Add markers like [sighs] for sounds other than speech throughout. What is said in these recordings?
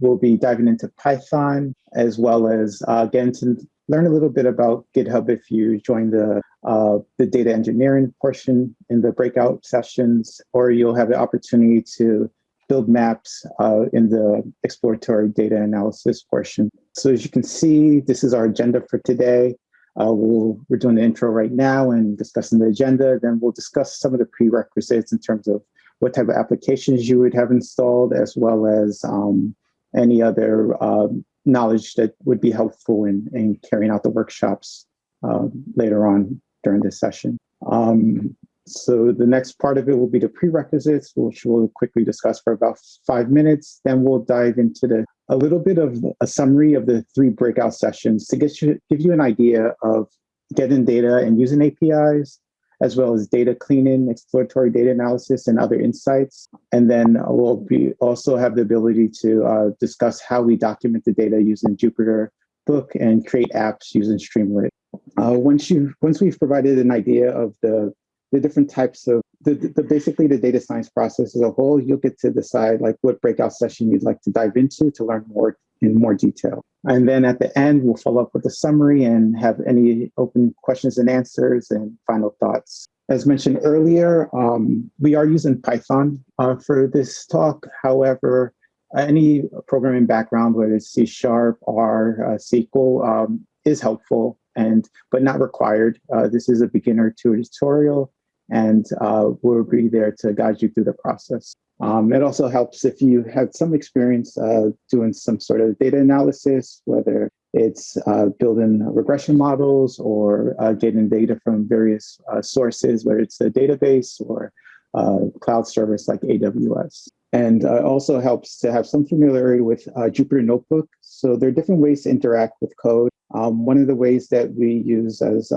we'll be diving into Python as well as uh, getting to learn a little bit about GitHub if you join the uh, the data engineering portion in the breakout sessions, or you'll have the opportunity to build maps uh, in the exploratory data analysis portion. So as you can see, this is our agenda for today. Uh, we'll, we're doing the intro right now and discussing the agenda. Then we'll discuss some of the prerequisites in terms of what type of applications you would have installed, as well as um, any other um, knowledge that would be helpful in, in carrying out the workshops uh, later on during this session. Um, so the next part of it will be the prerequisites, which we'll quickly discuss for about five minutes. Then we'll dive into the a little bit of a summary of the three breakout sessions to get you, give you an idea of getting data and using APIs, as well as data cleaning, exploratory data analysis, and other insights. And then we'll be also have the ability to uh, discuss how we document the data using Jupyter Book and create apps using Streamlit. Uh, once you once we've provided an idea of the the different types of the, the, basically the data science process as a whole, you'll get to decide like what breakout session you'd like to dive into to learn more in more detail. And then at the end, we'll follow up with a summary and have any open questions and answers and final thoughts. As mentioned earlier, um, we are using Python uh, for this talk. However, any programming background, whether it's C Sharp or uh, SQL, um, is helpful and but not required. Uh, this is a beginner tutorial and uh, we'll be there to guide you through the process. Um, it also helps if you have some experience uh, doing some sort of data analysis, whether it's uh, building regression models or uh, getting data from various uh, sources, whether it's a database or uh, cloud service like AWS. And it also helps to have some familiarity with Jupyter Notebook. So there are different ways to interact with code. Um, one of the ways that we use as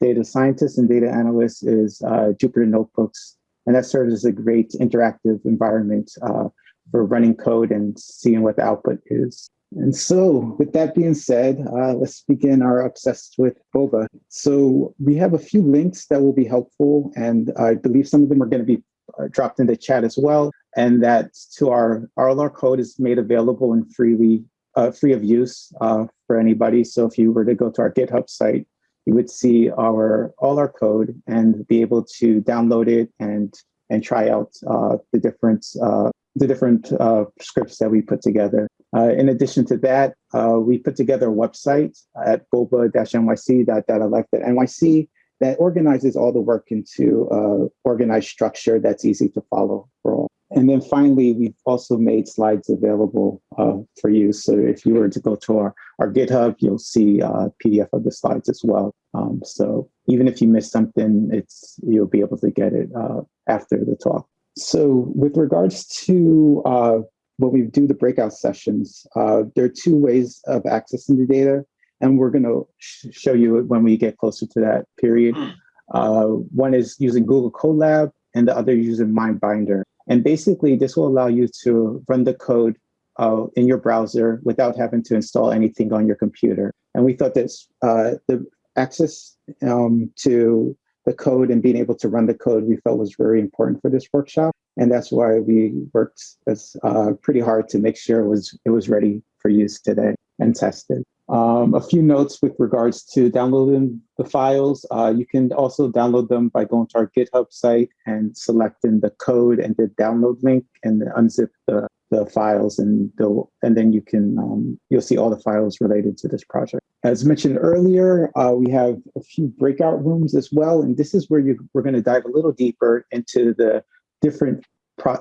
data scientists and data analysts is uh, Jupyter Notebooks. And that serves as a great interactive environment uh, for running code and seeing what the output is. And so with that being said, uh, let's begin our Obsessed with Boba. So we have a few links that will be helpful, and I believe some of them are going to be uh, dropped in the chat as well. And that to our, our code is made available and freely, uh, free of use uh, for anybody. So if you were to go to our GitHub site, you would see our all our code and be able to download it and and try out uh, the different uh, the different uh, scripts that we put together. Uh, in addition to that, uh, we put together a website at boba-nyc.dataleft.nyc that organizes all the work into uh, organized structure that's easy to follow for all. And then finally, we've also made slides available uh, for you. So if you were to go to our, our GitHub, you'll see a uh, PDF of the slides as well. Um, so even if you miss something, it's you'll be able to get it uh, after the talk. So with regards to uh, when we do the breakout sessions, uh, there are two ways of accessing the data. And we're going to sh show you when we get closer to that period. Hmm. Uh, one is using Google Colab and the other using MyBinder. And basically, this will allow you to run the code uh, in your browser without having to install anything on your computer. And we thought that uh, the access um, to the code and being able to run the code we felt was very important for this workshop. And that's why we worked as, uh, pretty hard to make sure it was, it was ready for use today and tested. Um, a few notes with regards to downloading the files. Uh, you can also download them by going to our GitHub site and selecting the code and the download link and unzip the, the files and they'll, and then you can um, you'll see all the files related to this project. As mentioned earlier, uh, we have a few breakout rooms as well, and this is where you, we're going to dive a little deeper into the different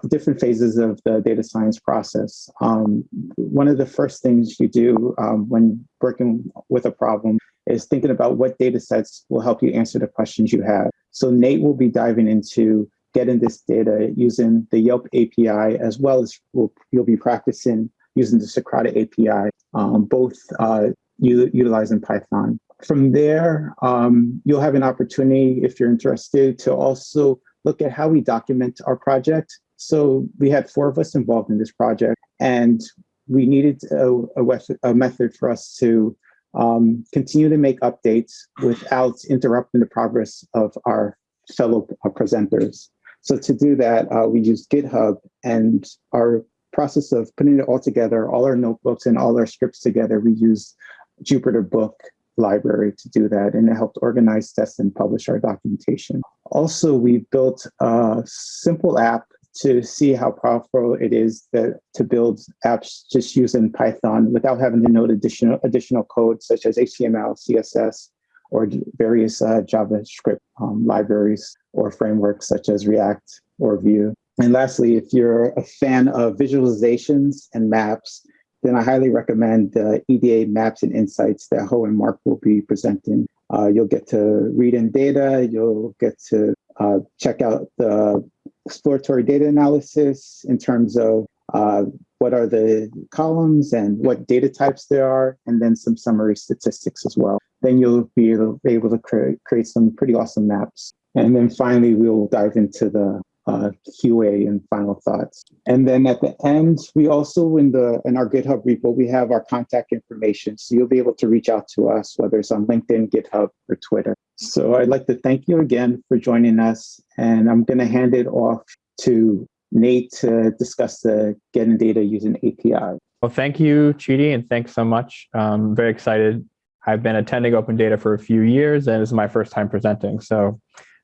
different phases of the data science process. Um, one of the first things you do um, when working with a problem is thinking about what data sets will help you answer the questions you have. So Nate will be diving into getting this data using the Yelp API, as well as we'll, you'll be practicing using the Socrata API, um, both uh, utilizing Python. From there, um, you'll have an opportunity, if you're interested, to also look at how we document our project. So we had four of us involved in this project, and we needed a, a, a method for us to um, continue to make updates without interrupting the progress of our fellow uh, presenters. So to do that, uh, we used GitHub, and our process of putting it all together, all our notebooks and all our scripts together, we used Jupyter Book library to do that, and it helped organize, test, and publish our documentation. Also, we built a simple app to see how powerful it is that to build apps just using Python without having to know additional additional code such as HTML, CSS, or various uh, JavaScript um, libraries or frameworks such as React or Vue. And lastly, if you're a fan of visualizations and maps, then I highly recommend the EDA Maps and Insights that Ho and Mark will be presenting. Uh, you'll get to read in data, you'll get to uh, check out the exploratory data analysis in terms of uh, what are the columns and what data types there are, and then some summary statistics as well. Then you'll be able, to create, create some pretty awesome maps. And then finally, we'll dive into the uh, QA and final thoughts. And then at the end, we also in the in our GitHub repo, we have our contact information. So you'll be able to reach out to us, whether it's on LinkedIn, GitHub, or Twitter. So I'd like to thank you again for joining us. And I'm going to hand it off to Nate to discuss the getting data using API. Well, thank you, Chidi, and thanks so much. I'm very excited. I've been attending Open Data for a few years, and this is my first time presenting. So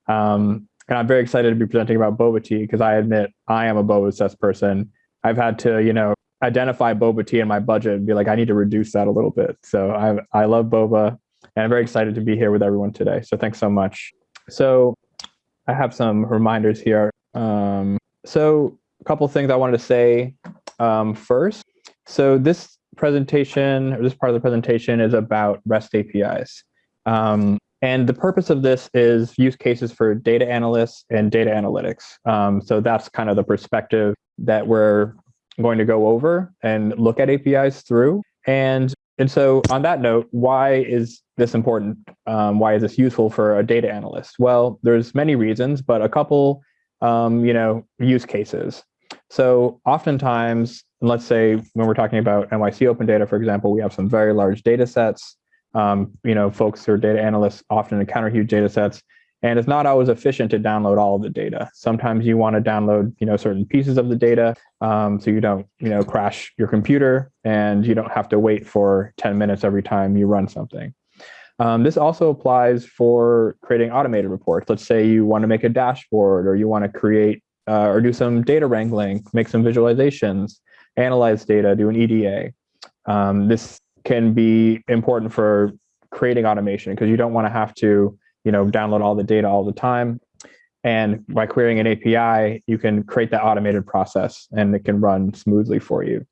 um, and I'm very excited to be presenting about boba tea because I admit I am a boba obsessed person. I've had to, you know, identify boba tea in my budget and be like, I need to reduce that a little bit. So I I love boba, and I'm very excited to be here with everyone today. So thanks so much. So I have some reminders here. Um, so a couple things I wanted to say um, first. So this presentation, or this part of the presentation, is about REST APIs. Um, and the purpose of this is use cases for data analysts and data analytics. Um, so that's kind of the perspective that we're going to go over and look at APIs through. And, and so on that note, why is this important? Um, why is this useful for a data analyst? Well, there's many reasons, but a couple, um, you know, use cases. So oftentimes, let's say when we're talking about NYC Open Data, for example, we have some very large data sets. Um, you know, folks who are data analysts often encounter huge data sets, and it's not always efficient to download all of the data. Sometimes you want to download, you know, certain pieces of the data, um, so you don't, you know, crash your computer, and you don't have to wait for 10 minutes every time you run something. Um, this also applies for creating automated reports. Let's say you want to make a dashboard, or you want to create uh, or do some data wrangling, make some visualizations, analyze data, do an EDA. Um, this can be important for creating automation because you don't want to have to, you know, download all the data all the time. And by querying an API, you can create that automated process and it can run smoothly for you.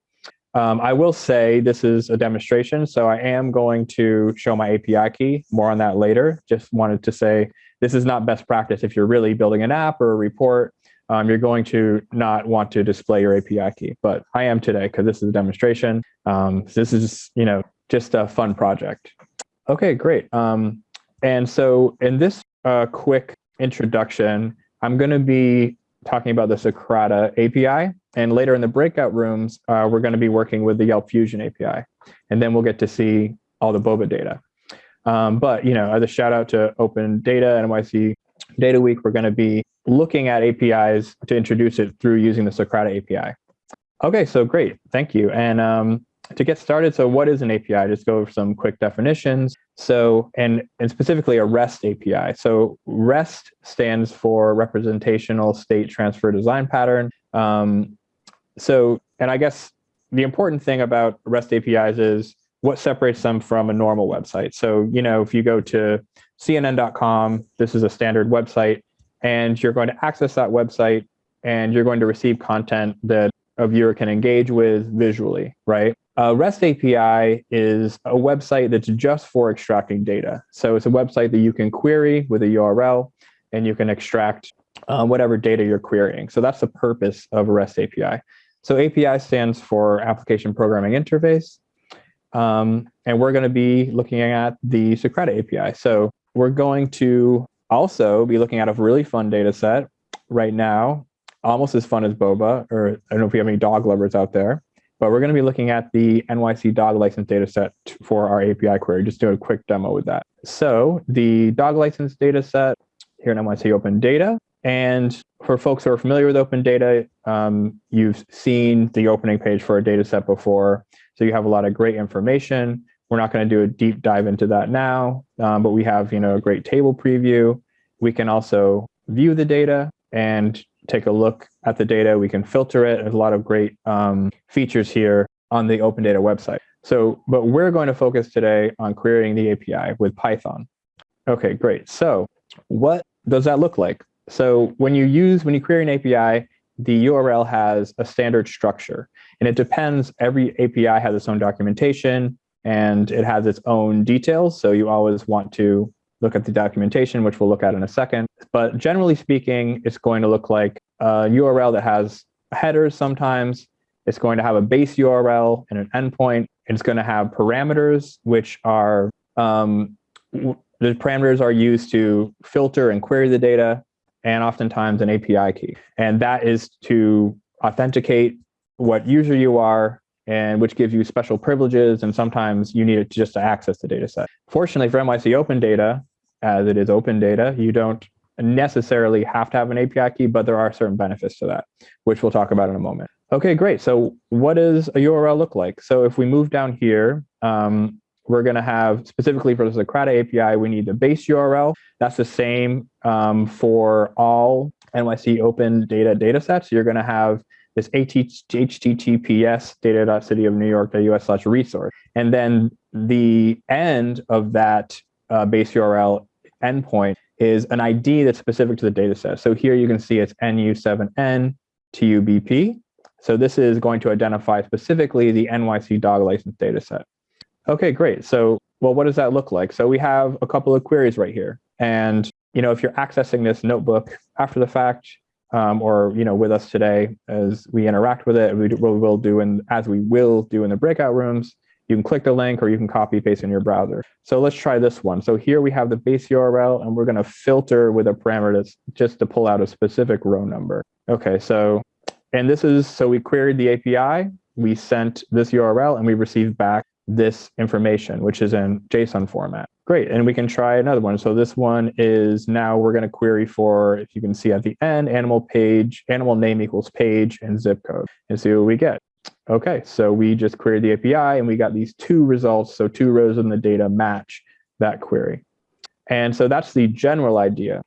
Um, I will say this is a demonstration, so I am going to show my API key. More on that later. Just wanted to say this is not best practice. If you're really building an app or a report, um, you're going to not want to display your API key. But I am today because this is a demonstration. Um, this is, you know, just a fun project. Okay, great. Um, and so in this uh, quick introduction, I'm going to be talking about the Socrata API. And later in the breakout rooms, uh, we're going to be working with the Yelp Fusion API. And then we'll get to see all the boba data. Um, but, you know, as a shout out to Open Data NYC Data Week, we're going to be looking at APIs to introduce it through using the Socrata API. Okay, so great. Thank you. And um, to get started, so what is an API? Just go over some quick definitions. So, and, and specifically a REST API. So REST stands for Representational State Transfer Design Pattern. Um, so, and I guess the important thing about REST APIs is what separates them from a normal website. So, you know, if you go to CNN.com, this is a standard website, and you're going to access that website and you're going to receive content that a viewer can engage with visually, right? A REST API is a website that's just for extracting data. So it's a website that you can query with a URL and you can extract um, whatever data you're querying. So that's the purpose of a REST API. So API stands for Application Programming Interface. Um, and we're going to be looking at the Socrata API. So we're going to also be looking at a really fun data set right now, almost as fun as Boba, or I don't know if we have any dog lovers out there. But we're going to be looking at the NYC dog license data set for our API query, just do a quick demo with that. So the dog license data set here in NYC Open Data And for folks who are familiar with open data, um, you've seen the opening page for a data set before. So you have a lot of great information. We're not going to do a deep dive into that now, um, but we have you know a great table preview. We can also view the data and take a look at the data. We can filter it. There's a lot of great um, features here on the Open Data website. So, but we're going to focus today on querying the API with Python. Okay, great. So what does that look like? So when you use, when you query an API, the URL has a standard structure and it depends, every API has its own documentation and it has its own details. So you always want to look at the documentation, which we'll look at in a second. But generally speaking, it's going to look like a URL that has headers sometimes. It's going to have a base URL and an endpoint. It's going to have parameters, which are um, the parameters are used to filter and query the data, and oftentimes an API key. And that is to authenticate what user you are and which gives you special privileges. And sometimes you need it just to access the data set. Fortunately for NYC Open Data, as it is open data, you don't necessarily have to have an API key, but there are certain benefits to that, which we'll talk about in a moment. Okay, great. So what does a URL look like? So if we move down here, um, we're going to have specifically for the Socrata API, we need the base URL. That's the same um, for all NYC open data datasets. You're going to have this https data.cityofnewyork.us slash resource. And then the end of that uh, base URL endpoint is an ID that's specific to the data set. So here you can see it's NU7N TUBP. So this is going to identify specifically the NYC dog license data set. Okay, great. So, well, what does that look like? So we have a couple of queries right here. And, you know, if you're accessing this notebook after the fact, um, or, you know, with us today as we interact with it, we, we will do, and as we will do in the breakout rooms, you can click the link or you can copy paste in your browser. So let's try this one. So here we have the base URL and we're going to filter with a parameter that's just to pull out a specific row number. Okay, so, and this is, so we queried the API, we sent this URL and we received back this information, which is in JSON format. Great, and we can try another one. So this one is now we're going to query for, if you can see at the end, animal page, animal name equals page and zip code, and see what we get. Okay, so we just queried the API and we got these two results. So two rows in the data match that query. And so that's the general idea.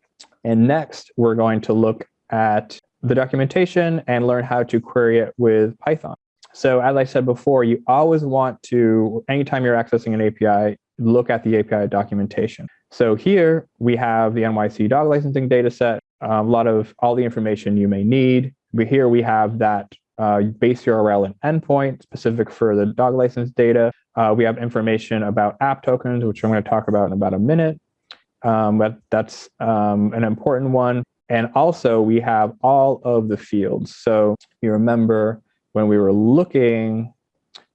And next, we're going to look at the documentation and learn how to query it with Python. So as I said before, you always want to, anytime you're accessing an API, look at the API documentation. So here we have the NYC dog licensing data set, um, a lot of all the information you may need. But here we have that uh, base URL and endpoint specific for the dog license data. Uh, we have information about app tokens, which I'm going to talk about in about a minute. Um, but that's um, an important one. And also we have all of the fields. So you remember when we were looking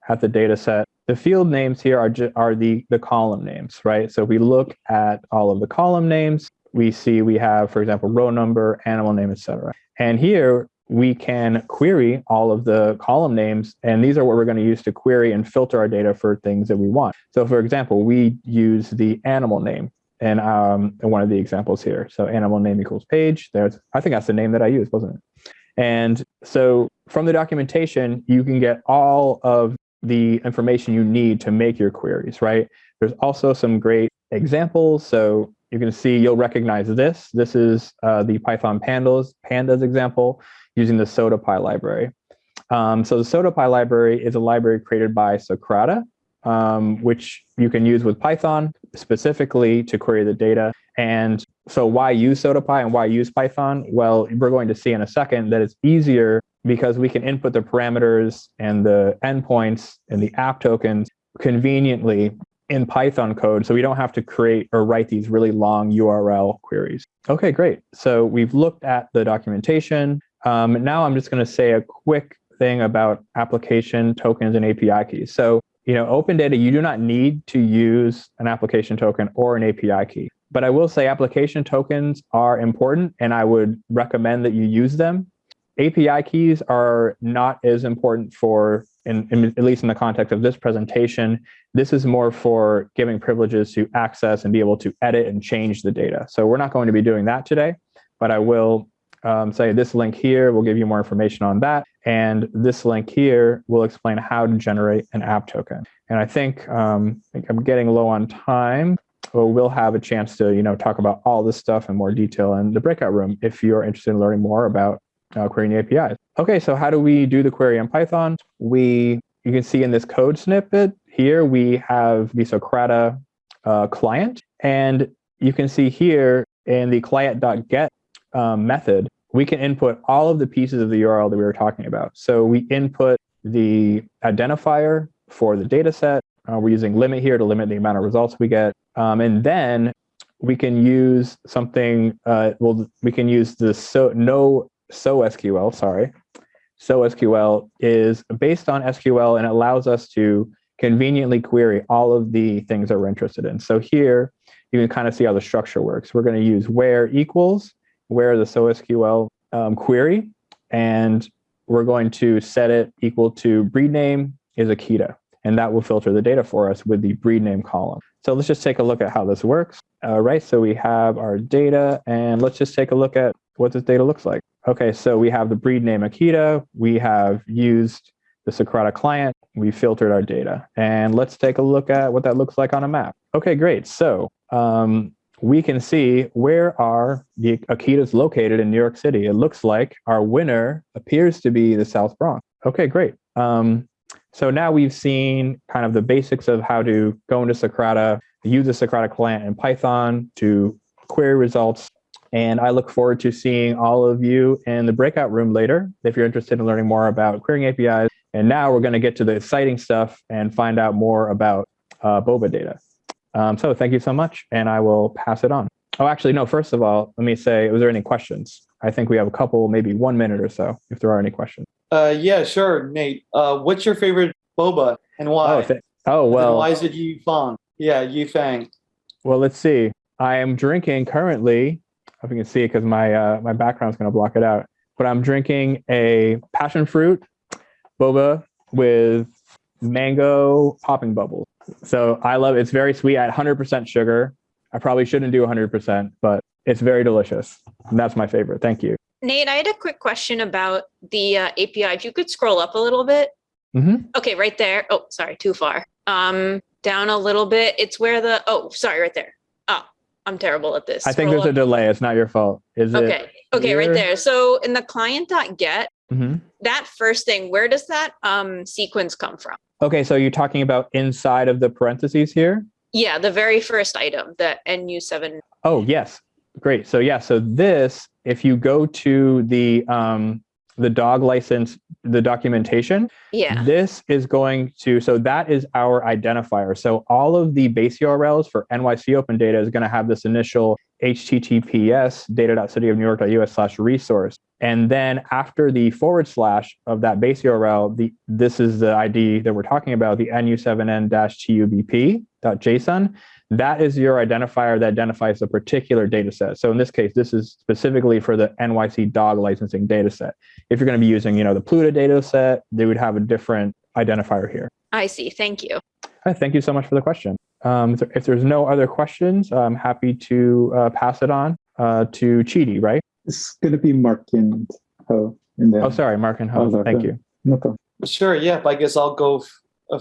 at the data set, the field names here are, are the, the column names, right? So we look at all of the column names, we see we have, for example, row number, animal name, etc. And here we can query all of the column names, and these are what we're going to use to query and filter our data for things that we want. So for example, we use the animal name and um, one of the examples here. So animal name equals page. There's, I think that's the name that I used, wasn't it? And so from the documentation, you can get all of the information you need to make your queries, right? There's also some great examples. So you can see you'll recognize this. This is uh, the Python pandas, pandas example using the SodaPy library. Um, so the SodaPy library is a library created by Socrata, um, which you can use with Python specifically to query the data. And so why use SodaPy and why use Python? Well, we're going to see in a second that it's easier because we can input the parameters and the endpoints and the app tokens conveniently in Python code. So we don't have to create or write these really long URL queries. Okay, great. So we've looked at the documentation. Um, now I'm just going to say a quick thing about application tokens and API keys. So, you know, open data, you do not need to use an application token or an API key. But I will say application tokens are important and I would recommend that you use them. API keys are not as important for, in, in, at least in the context of this presentation, this is more for giving privileges to access and be able to edit and change the data. So we're not going to be doing that today, but I will um, say this link here will give you more information on that. And this link here will explain how to generate an app token. And I think, um, I think I'm getting low on time. Well, we'll have a chance to, you know, talk about all this stuff in more detail in the breakout room if you're interested in learning more about uh, querying APIs. Okay, so how do we do the query in Python? We, you can see in this code snippet here, we have the Socrata uh, client, and you can see here in the client.get um, method, we can input all of the pieces of the URL that we were talking about. So we input the identifier for the data set. Uh, we're using limit here to limit the amount of results we get. Um, and then we can use something, uh, well, we can use the so no so SQL, sorry. So SQL is based on SQL and allows us to conveniently query all of the things that we're interested in. So here you can kind of see how the structure works. We're going to use where equals, where the SoSQL um, query, and we're going to set it equal to breed name is Akita, and that will filter the data for us with the breed name column. So let's just take a look at how this works. All right, so we have our data, and let's just take a look at what this data looks like. Okay, so we have the breed name Akita. We have used the Socrata client. We filtered our data. And let's take a look at what that looks like on a map. Okay, great. So um, we can see where are the Akitas located in New York City. It looks like our winner appears to be the South Bronx. Okay, great. Um, so now we've seen kind of the basics of how to go into Socrata, use the Socrata client in Python to query results and I look forward to seeing all of you in the breakout room later if you're interested in learning more about querying APIs. And now we're going to get to the exciting stuff and find out more about uh, Boba data. Um, so thank you so much, and I will pass it on. Oh, actually, no, first of all, let me say, was there any questions? I think we have a couple, maybe one minute or so, if there are any questions. Uh, yeah, sure, Nate. Uh, what's your favorite boba and why? Oh, oh well. why is it Yu Fang? Yeah, Yu Fang. Well, let's see. I am drinking currently if you can see it because my uh, my background is going to block it out. But I'm drinking a passion fruit boba with mango popping bubbles. So I love it. It's very sweet. I had 100% sugar. I probably shouldn't do 100%, but it's very delicious. And that's my favorite. Thank you. Nate, I had a quick question about the uh, API. If you could scroll up a little bit. Mm-hmm. Okay, right there. Oh, sorry, too far. Um, down a little bit. It's where the, oh, sorry, right there. Oh, I'm terrible at this. I think there's a delay. It's not your fault. Is okay. it? Okay. Okay. Right there. So in the client.get, mm-hmm. that first thing, where does that um, sequence come from? Okay. So you're talking about inside of the parentheses here? Yeah. The very first item, the NU7. Oh, yes. Great. So yeah. So this, if you go to the, um, the dog license, the documentation. Yeah. This is going to, so that is our identifier. So all of the base URLs for NYC Open Data is going to have this initial HTTPS data.cityofnewyork.us slash resource. And then after the forward slash of that base URL, the this is the ID that we're talking about, the nu7n-tubp.json that is your identifier that identifies a particular data set. So in this case, this is specifically for the NYC dog licensing data set. If you're going to be using, you know, the Pluto data set, they would have a different identifier here. I see. Thank you. Right, thank you so much for the question. Um, if there's no other questions, I'm happy to uh, pass it on uh, to Chidi, right? It's going to be Mark and Ho. In there. Oh, sorry, Mark and Ho. Oh, thank you. No problem. Sure. Yeah. I guess I'll go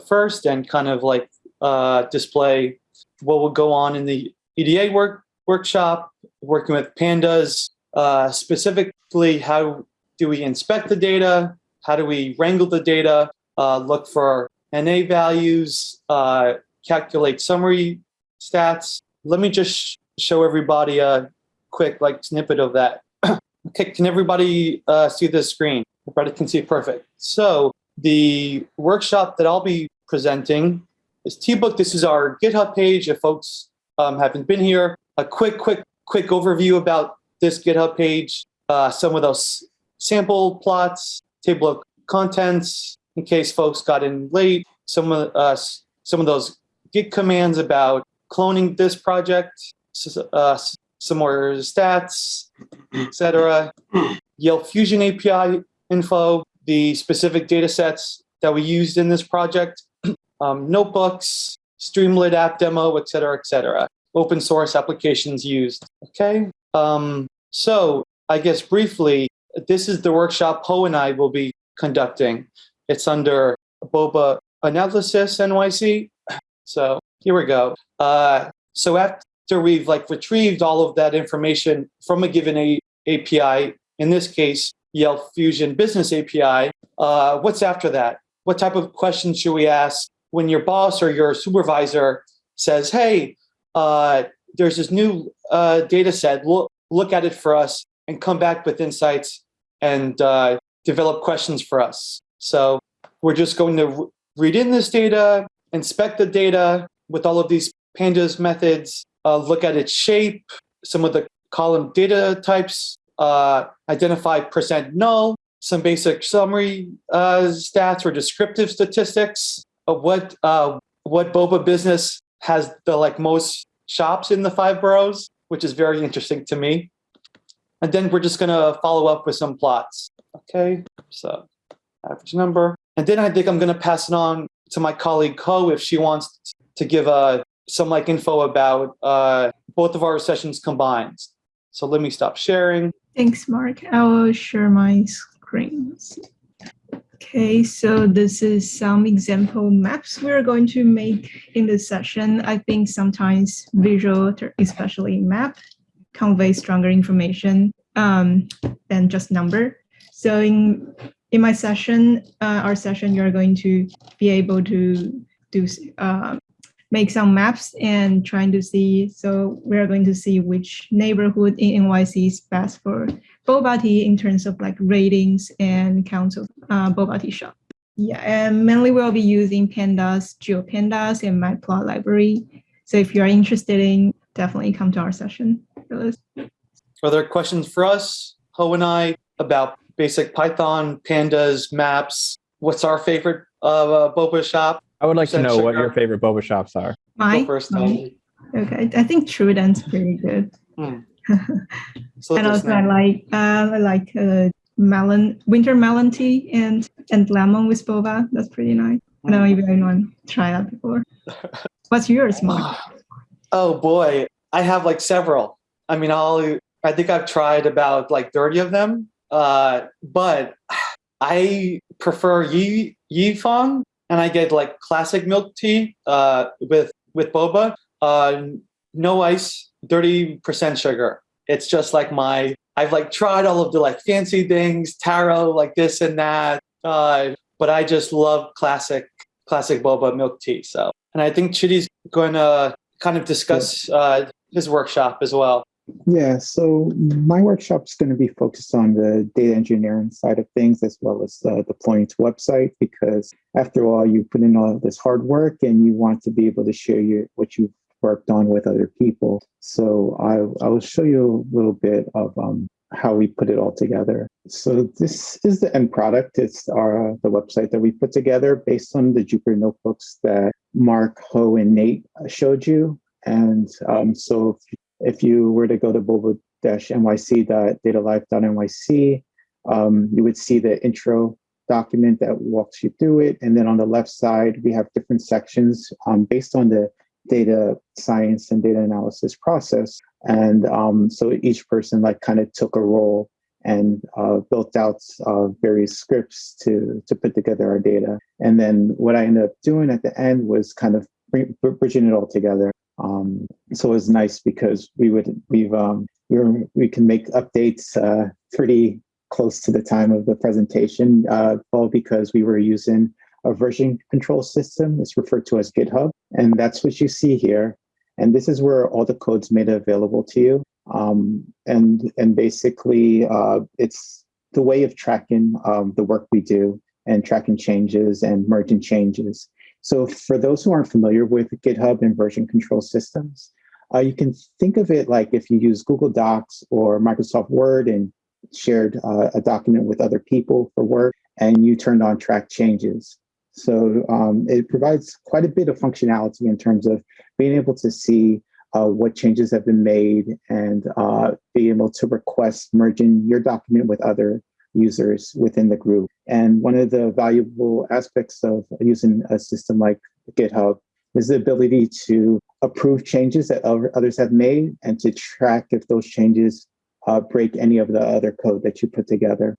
first and kind of like uh, display what will go on in the EDA work workshop, working with pandas, uh, specifically how do we inspect the data, how do we wrangle the data, uh, look for NA values, uh, calculate summary stats. Let me just show everybody a quick like snippet of that. Okay, can everybody uh, see this screen? Everybody can see it perfect. So the workshop that I'll be presenting is T-Book. This is our GitHub page. If folks um, haven't been here, a quick, quick, quick overview about this GitHub page. Uh, some of those sample plots, table of contents, in case folks got in late. Some of uh, some of those Git commands about cloning this project. Uh, some more stats, etc. Yelp Fusion API info, the specific data sets that we used in this project, [clears throat] um, notebooks, Streamlit app demo, etc., cetera, et cetera. Open source applications used. Okay. Um, so I guess briefly, this is the workshop Ho and I will be conducting. It's under Boba Analysis NYC. [clears throat] So here we go. Uh, so after we've like retrieved all of that information from a given a- API, in this case, Yelp Fusion Business API, uh, what's after that? What type of questions should we ask when your boss or your supervisor says, hey, uh, there's this new uh, data set, look, look at it for us and come back with insights and uh, develop questions for us. So we're just going to read in this data, inspect the data with all of these pandas methods, uh, look at its shape, some of the column data types, uh, identify percent null, some basic summary uh, stats or descriptive statistics of what uh, what Boba business has the like most shops in the five boroughs, which is very interesting to me. And then we're just gonna follow up with some plots. Okay, so average number. And then I think I'm gonna pass it on to my colleague Ho if she wants to give uh, some like info about uh, both of our sessions combined. So let me stop sharing. Thanks, Mark. I will share my screen. Okay, so this is some example maps we're going to make in this session. I think sometimes visual, especially map, convey stronger information um, than just number. So in in my session, uh, our session, you're going to be able to do uh, make some maps and trying to see. So we're going to see which neighborhood in NYC is best for boba tea in terms of like ratings and counts of uh, boba tea shop. Yeah, and mainly we'll be using pandas, GeoPandas, and Matplot library. So if you're interested in, definitely come to our session. Are there questions for us, Ho and I, about basic Python, pandas, maps? What's our favorite uh, boba shop? I would like to Percent know what your favorite boba shops are. My, Go first, my- okay, I think Truedan's pretty good. [laughs] So and just also I like uh, I like uh, melon winter melon tea and and lemon with boba. That's pretty nice. I don't know if anyone tried that before. [laughs] What's yours, Mark? [sighs] Oh boy, I have like several. I mean, I'll. I think I've tried about like thirty of them. Uh, but [sighs] I prefer Yi Yi Yifang, and I get like classic milk tea uh, with with boba. Uh, no ice, thirty percent sugar. It's just like my. I've like tried all of the like fancy things, taro, like this and that. Uh, but I just love classic classic boba milk tea. So, and I think Chidi's going to kind of discuss uh, his workshop as well. Yeah, so my workshop is going to be focused on the data engineering side of things as well as uh, deploying to website because after all, you put in all this hard work and you want to be able to share your what you've worked on with other people. So I, I will show you a little bit of um, how we put it all together. So this is the end product. It's our the website that we put together based on the Jupyter notebooks that Mark, Ho, and Nate showed you. And um, so if you were to go to boba-nyc.datalife.nyc, um, you would see the intro document that walks you through it. And then on the left side, we have different sections um, based on the data science and data analysis process. And um, so each person like kind of took a role and uh, built out uh, various scripts to to put together our data. And then what I ended up doing at the end was kind of bridging it all together. Um, so it was nice because we would we've um, we were, we can make updates uh, pretty close to the time of the presentation, uh, all because we were using a version control system. It's referred to as GitHub, and that's what you see here. And this is where all the code's made available to you. Um, and and basically, uh, it's the way of tracking um, the work we do and tracking changes and merging changes. So for those who aren't familiar with GitHub and version control systems, uh, you can think of it like if you use Google Docs or Microsoft Word and shared uh, a document with other people for work, and you turned on track changes. So um, it provides quite a bit of functionality in terms of being able to see uh, what changes have been made and uh, be able to request merging your document with other users within the group. And one of the valuable aspects of using a system like GitHub is the ability to approve changes that others have made and to track if those changes uh, break any of the other code that you put together.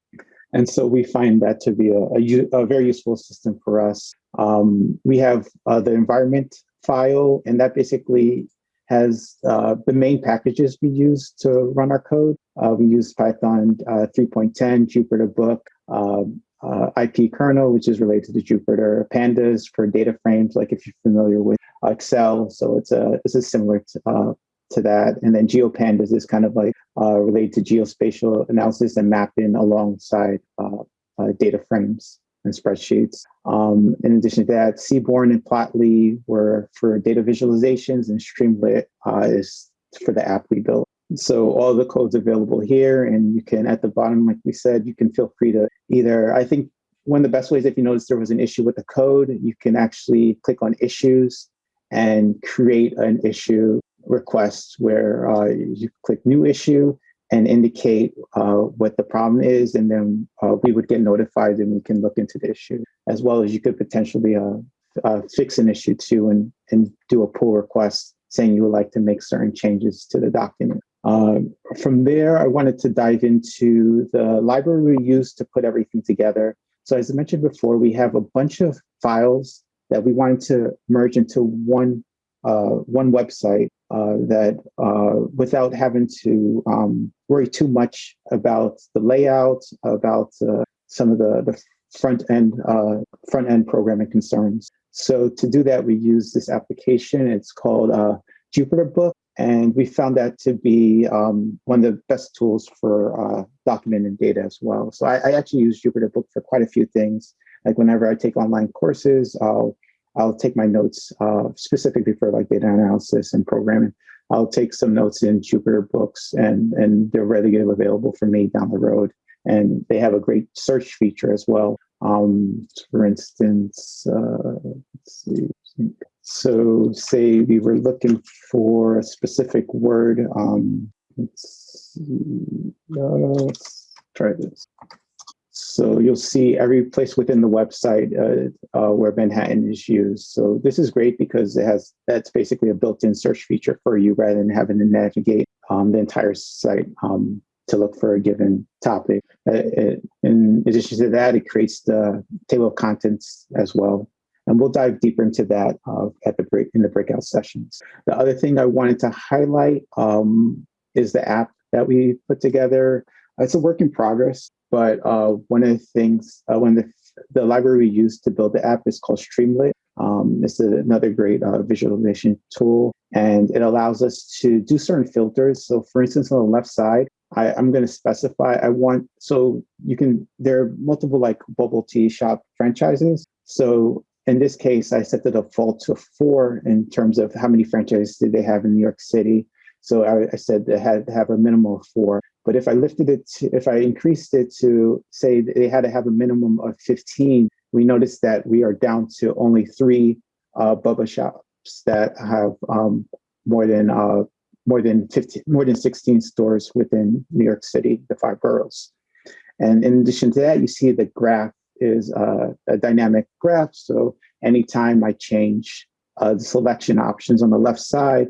And so we find that to be a, a, a very useful system for us. Um, we have uh, the environment file, and that basically has uh, the main packages we use to run our code. Uh, we use Python uh, 3.10, Jupyter Book, um, uh, IP kernel, which is related to Jupyter, Pandas for data frames, like if you're familiar with Excel. So it's a this is similar to, uh, to that. And then GeoPandas is kind of like uh, related to geospatial analysis and mapping alongside uh, uh, data frames and spreadsheets. Um, in addition to that, Seaborn and Plotly were for data visualizations and Streamlit uh, is for the app we built. So all the code's available here and you can, at the bottom, like we said, you can feel free to either, I think one of the best ways if you notice there was an issue with the code, you can actually click on issues and create an issue request where uh, you click new issue and indicate uh, what the problem is, and then uh, we would get notified and we can look into the issue, as well as you could potentially uh, uh, fix an issue too and, and do a pull request saying you would like to make certain changes to the document. Um, from there, I wanted to dive into the library we use to put everything together. So as I mentioned before, we have a bunch of files that we wanted to merge into one uh, one website uh, that uh, without having to um, worry too much about the layout, about uh, some of the, the front end uh, front end programming concerns. So to do that, we use this application. It's called uh, Jupyter Book, and we found that to be um, one of the best tools for documenting data as well. So I, I actually use Jupyter Book for quite a few things. Like whenever I take online courses, I'll I'll take my notes uh, specifically for like data analysis and programming. I'll take some notes in Jupyter books and, and they're readily available for me down the road. And they have a great search feature as well. Um, for instance, uh, let's see. So say we were looking for a specific word. Um, let's, see, uh, let's try this. So you'll see every place within the website uh, uh, where Manhattan is used. So this is great because it has that's basically a built-in search feature for you rather than having to navigate um, the entire site um, to look for a given topic. Uh, it, in addition to that, it creates the table of contents as well. And we'll dive deeper into that uh, at the break in the breakout sessions. The other thing I wanted to highlight um, is the app that we put together. It's a work in progress. But uh, one of the things, uh, the, the library we use to build the app is called Streamlit. Um, it's another great uh, visualization tool, and it allows us to do certain filters. So for instance, on the left side, I, am going to specify I want, so you can, there are multiple like bubble tea shop franchises. So in this case, I set the default to four in terms of how many franchises did they have in New York City. So I, I said they had to have a minimum of four. But if I lifted it, to, if I increased it to say they had to have a minimum of 15, we noticed that we are down to only three uh, boba shops that have um, more than uh, more than 15, more than 16 stores within New York City, the five boroughs. And in addition to that, you see the graph is uh, a dynamic graph. So anytime I change uh, the selection options on the left side,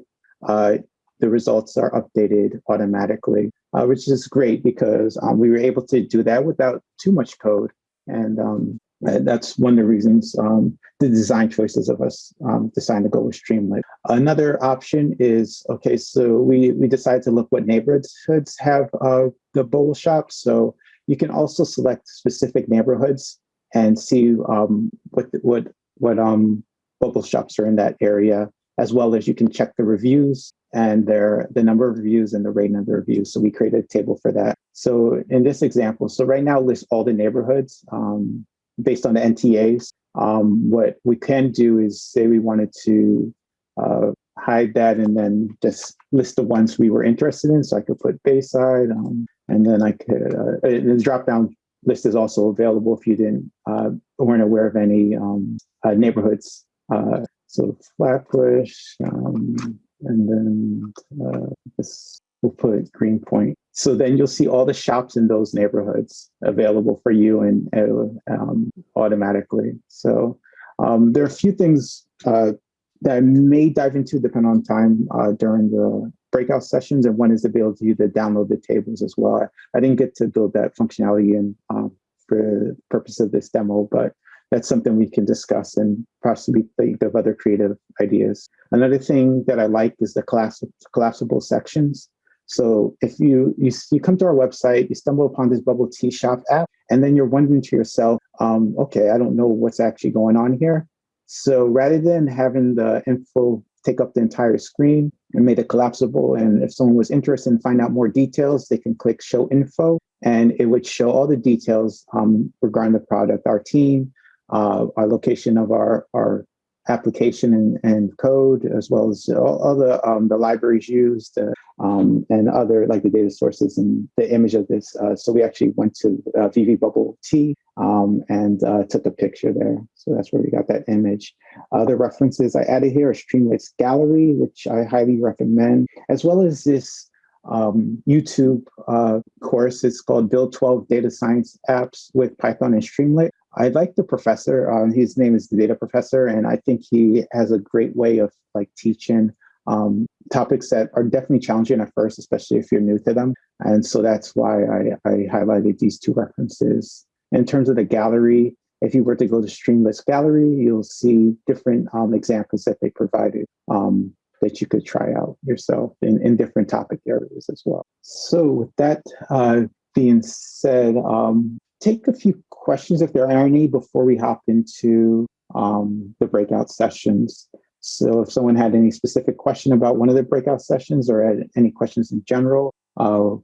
uh, the results are updated automatically uh, which is great because um, we were able to do that without too much code. And um, that's one of the reasons um, the design choices of us um, decided to go with Streamlit. Another option is, okay, so we, we decided to look what neighborhoods have uh, the bowl shops. So you can also select specific neighborhoods and see um, what, what, what um, bubble shops are in that area, as well as you can check the reviews and their the number of reviews and the rating of the reviews. So we created a table for that. So in this example, so right now lists all the neighborhoods um, based on the NTAs. Um, what we can do is say we wanted to uh, hide that and then just list the ones we were interested in. So I could put Bayside, um, and then I could uh, the drop down list is also available if you didn't uh, weren't aware of any um, uh, neighborhoods. Uh, so Flatbush, um, and then uh, this, we'll put Greenpoint. So then you'll see all the shops in those neighborhoods available for you and uh, um, automatically. So um, there are a few things uh, that I may dive into depending on time uh, during the breakout sessions and one is the ability to download the tables as well. I, didn't get to build that functionality in um, for the purpose of this demo, but that's something we can discuss and possibly think of other creative ideas. Another thing that I like is the collapse, collapsible sections. So if you, you you come to our website, you stumble upon this Bubble Tea Shop app, and then you're wondering to yourself, um, okay, I don't know what's actually going on here. So rather than having the info take up the entire screen and made it collapsible, and if someone was interested in find out more details, they can click Show Info, and it would show all the details um, regarding the product, our team, uh, our location of our, our application and, and code, as well as all, the, um, the libraries used uh, um, and other like the data sources and the image of this. Uh, so we actually went to uh, Vivi Bubble Tea um, and uh, took a picture there. So that's where we got that image. Other references I added here are Streamlit's Gallery, which I highly recommend, as well as this um, YouTube uh, course. It's called Build 12 Data Science Apps with Python and Streamlit. I like the professor. Um, his name is the data professor, and I think he has a great way of like teaching um, topics that are definitely challenging at first, especially if you're new to them. And so that's why I, I highlighted these two references. In terms of the gallery, if you were to go to Streamlit's Gallery, you'll see different um, examples that they provided um, that you could try out yourself in, in different topic areas as well. So with that uh, being said, um, take a few questions if there are any before we hop into um, the breakout sessions. So if someone had any specific question about one of the breakout sessions or had any questions in general, uh,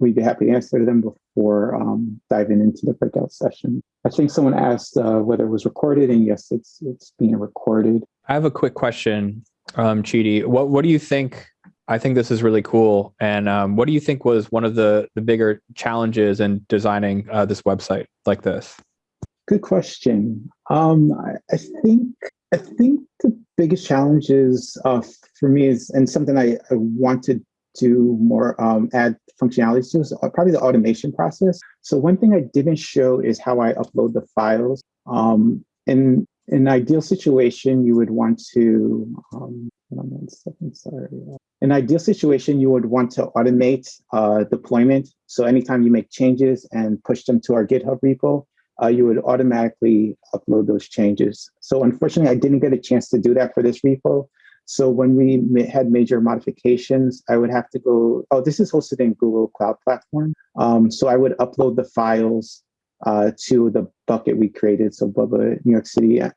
we'd be happy to answer them before um, diving into the breakout session. I think someone asked uh, whether it was recorded, and yes, it's it's being recorded. I have a quick question, um, Chidi. What what do you think? I think this is really cool. And um, what do you think was one of the the bigger challenges in designing uh, this website like this? Good question. Um, I, I think I think the biggest challenge is uh, for me is and something I, I want to do more um, add functionalities to is probably the automation process. So one thing I didn't show is how I upload the files. Um, in an ideal situation, you would want to um, one second, sorry. In ideal situation, you would want to automate uh, deployment. So anytime you make changes and push them to our GitHub repo, uh, you would automatically upload those changes. So unfortunately, I didn't get a chance to do that for this repo. So when we had major modifications, I would have to go, oh, this is hosted in Google Cloud Platform. Um, so I would upload the files uh, to the bucket we created. So Bubba New York City uh,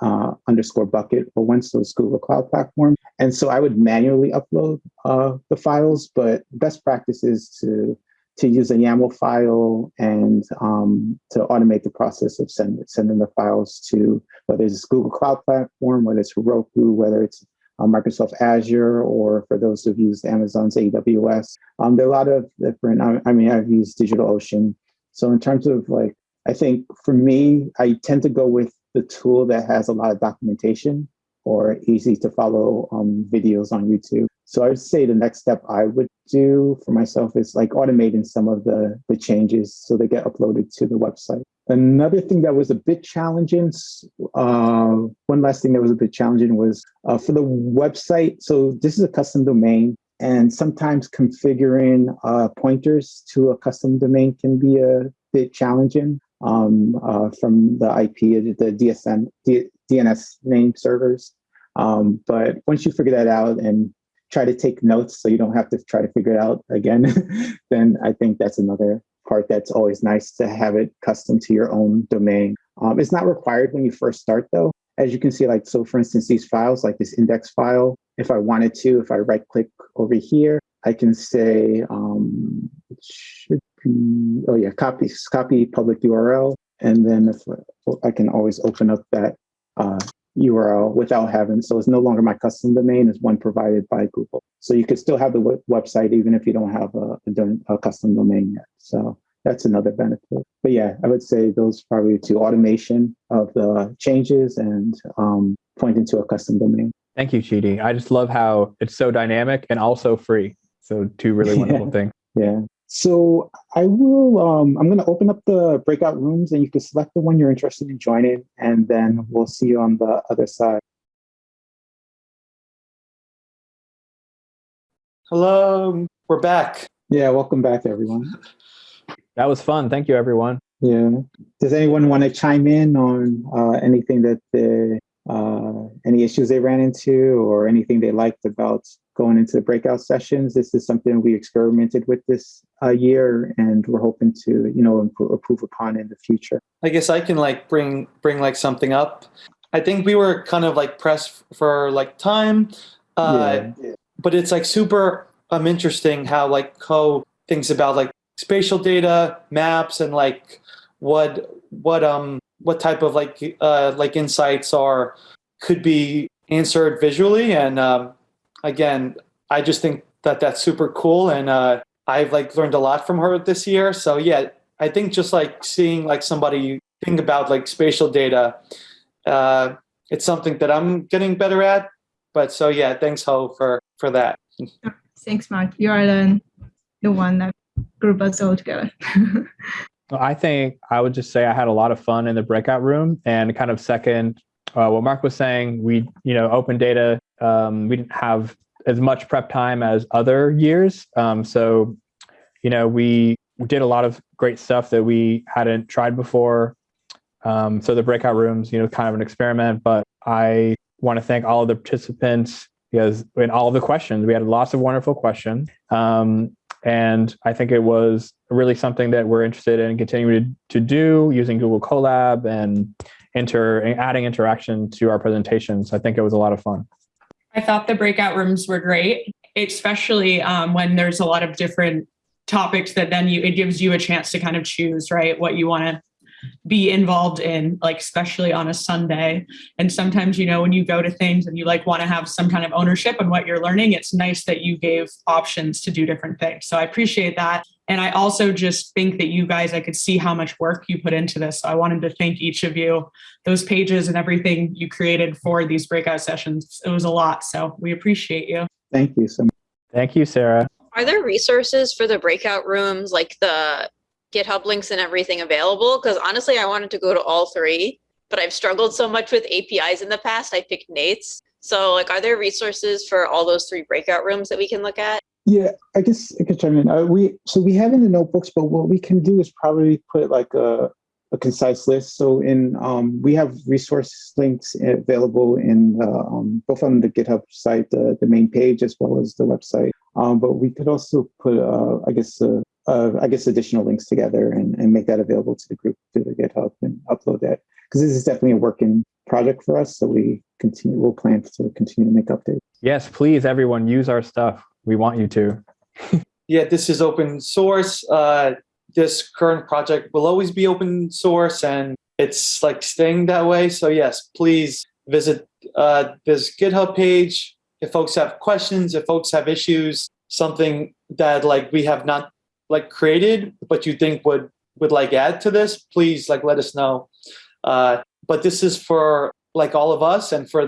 uh, underscore bucket for Wenslow's Google Cloud Platform. And so I would manually upload uh, the files, but best practice is to to use a YAML file and um, to automate the process of send, sending the files to whether it's Google Cloud Platform, whether it's Heroku, whether it's uh, Microsoft Azure, or for those who've used Amazon's AWS. Um, there are a lot of different, I, I mean, I've used DigitalOcean. So in terms of like, I think for me, I tend to go with the tool that has a lot of documentation or easy to follow um, videos on YouTube. So I would say the next step I would do for myself is like automating some of the, the changes so they get uploaded to the website. Another thing that was a bit challenging, uh, one last thing that was a bit challenging was uh, for the website. So this is a custom domain and sometimes configuring uh, pointers to a custom domain can be a bit challenging um, uh, from the IP, the D, DNS name servers. Um, but once you figure that out and try to take notes so you don't have to try to figure it out again, [laughs] then I think that's another part that's always nice to have it custom to your own domain. Um, it's not required when you first start though. As you can see, like, so for instance, these files, like this index file, if I wanted to, if I right click over here, I can say, um, should be, oh yeah, copy, copy public URL. And then if I can always open up that uh, URL without having, so it's no longer my custom domain, it's one provided by Google. So you could still have the website even if you don't have a, a, a custom domain yet. So that's another benefit. But yeah, I would say those probably two automation of the changes and um, pointing to a custom domain. Thank you, Chidi. I just love how it's so dynamic and also free. So two really [laughs] wonderful yeah. things. Yeah. So I will, um, I'm going to open up the breakout rooms and you can select the one you're interested in joining and then we'll see you on the other side. Hello, we're back. Yeah, welcome back, everyone. That was fun. Thank you, everyone. Yeah. Does anyone want to chime in on uh, anything that they, uh, any issues they ran into or anything they liked about going into the breakout sessions? This is something we experimented with this uh, year, and we're hoping to, you know, improve, improve upon in the future. I guess I can like bring bring like something up. I think we were kind of like pressed for like time, uh, but it's like super um interesting how like Ho thinks about like spatial data, maps, and like what what um what type of like uh like insights are could be answered visually. And um, again, I just think that that's super cool, and uh, I've like learned a lot from her this year. So yeah, I think just like seeing like somebody think about like spatial data, uh, it's something that I'm getting better at. But so yeah, thanks Ho for for that. Thanks, Mark. You are the, the one that group us all together. [laughs] I think I would just say I had a lot of fun in the breakout room and kind of second uh, what Mark was saying. We, you know, open data, um, we didn't have as much prep time as other years. Um, so, you know, we, we did a lot of great stuff that we hadn't tried before. Um, so the breakout rooms, you know, kind of an experiment, but I want to thank all of the participants because in all of the questions, we had lots of wonderful questions. Um, and I think it was really something that we're interested in continuing to, do using Google Colab and inter adding interaction to our presentations. I think it was a lot of fun. I thought the breakout rooms were great, especially um, when there's a lot of different topics that then you it gives you a chance to kind of choose right what you want to be involved in like especially on a sunday. And sometimes you know when you go to things and you like want to have some kind of ownership on what you're learning it's nice that you gave options to do different things. So i appreciate that. And i also just think that you guys i could see how much work you put into this. So i wanted to thank each of you. Those pages and everything you created for these breakout sessions it was a lot. So we appreciate you. Thank you so much. Thank you, Sarah. Are there resources for the breakout rooms, like the GitHub links and everything available? Because honestly, I wanted to go to all three, but I've struggled so much with APIs in the past. I picked Nate's. So like, are there resources for all those three breakout rooms that we can look at? Yeah, I guess I could chime in. Uh, we so we have in the notebooks, but what we can do is probably put like a, a concise list. So in um, we have resource links available in uh, um, both on the GitHub site, the, the main page, as well as the website. Um, but we could also put, uh, I guess, uh, uh, I guess, additional links together and, and make that available to the group through the GitHub and upload that because this is definitely a working project for us. So we continue, we'll plan to continue to make updates. Yes, please, everyone, use our stuff. We want you to. [laughs] Yeah, this is open source. Uh, this current project will always be open source, and it's like staying that way. So yes, please visit uh, this GitHub page if folks have questions, if folks have issues, something that like we have not like created, but you think would would like add to this, please like let us know. Uh, but this is for like all of us and for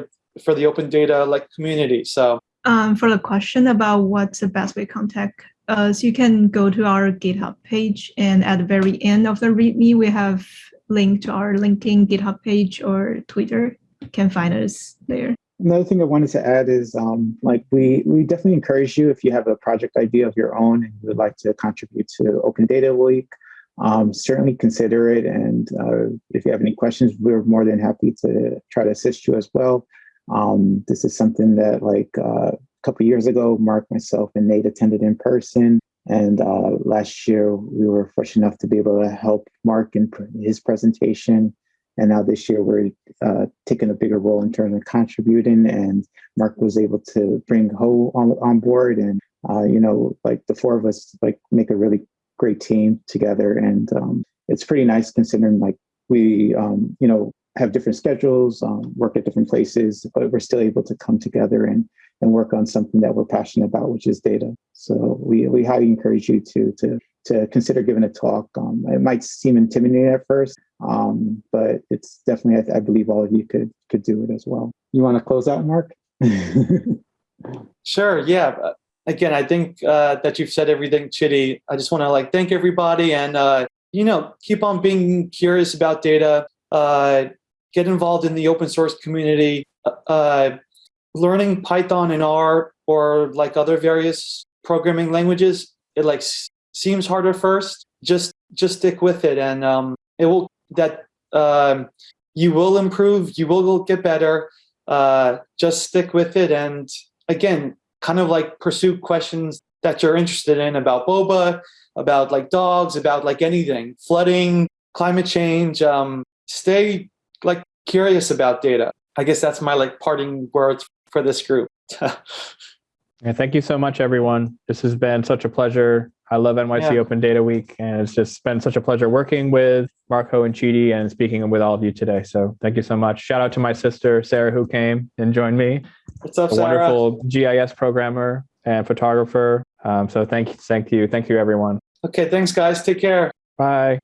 for the open data like community. So Um, for the question about what's the best way to contact us, you can go to our GitHub page and at the very end of the README, we have link to our LinkedIn GitHub page or Twitter. You can find us there. Another thing I wanted to add is um, like we we definitely encourage you if you have a project idea of your own and you would like to contribute to Open Data Week, um, certainly consider it. And uh, if you have any questions, we're more than happy to try to assist you as well. Um, this is something that like uh, a couple years ago, Mark, myself, and Nate attended in person. And uh, last year, we were fortunate enough to be able to help Mark in his presentation. And now this year, we're uh, taking a bigger role in terms of contributing. And Mark was able to bring Ho on, on board. And, uh, you know, like the four of us, like make a really great team together. And um, it's pretty nice considering like we, um, you know, have different schedules, um, work at different places, but we're still able to come together and and work on something that we're passionate about, which is data. So we we highly encourage you to to to consider giving a talk. Um, it might seem intimidating at first, um, but it's definitely I, I believe all of you could could do it as well. You want to close out, Mark? [laughs] Sure. Yeah. Uh, Again, I think uh, that you've said everything, Chidi. I just want to like thank everybody and uh, you know keep on being curious about data. Uh, get involved in the open source community. Uh, learning Python and R or like other various programming languages, it like seems harder first. Just just stick with it, and um, it will that um, you will improve. You will get better. Uh, just stick with it, and again, kind of like pursue questions that you're interested in about boba, about like dogs, about like anything, flooding, climate change. Um, stay like curious about data. I guess that's my like parting words for this group. [laughs] Yeah, thank you so much, everyone. This has been such a pleasure. I love NYC Yeah. Open Data Week, and it's just been such a pleasure working with Marco and Chidi and speaking with all of you today. So thank you so much. Shout out to my sister, Sarah, who came and joined me, What's up, a Sarah? wonderful GIS programmer and photographer. Um, so thank you, thank you, thank you, everyone. Okay, thanks, guys. Take care. Bye.